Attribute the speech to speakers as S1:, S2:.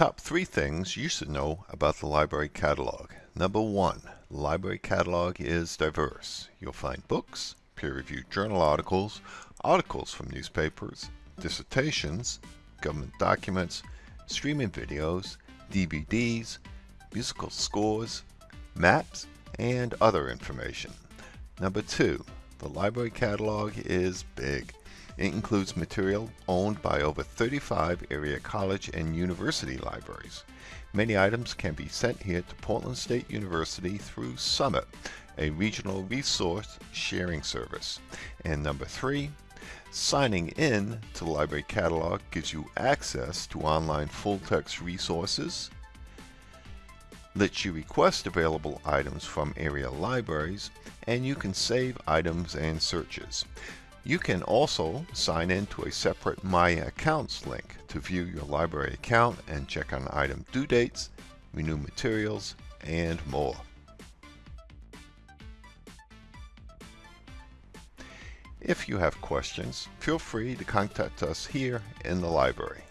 S1: Top three things you should know about the library catalog. Number one, the library catalog is diverse. You'll find books, peer-reviewed journal articles, articles from newspapers, dissertations, government documents, streaming videos, DVDs, musical scores, maps, and other information. Number two, the library catalog is big. It includes material owned by over 35 area college and university libraries. Many items can be sent here to Portland State University through Summit, a regional resource sharing service. And number three, signing in to the library catalog gives you access to online full-text resources, lets you request available items from area libraries, and you can save items and searches. You can also sign in to a separate My Accounts link to view your library account and check on item due dates, renew materials, and more. If you have questions, feel free to contact us here in the library.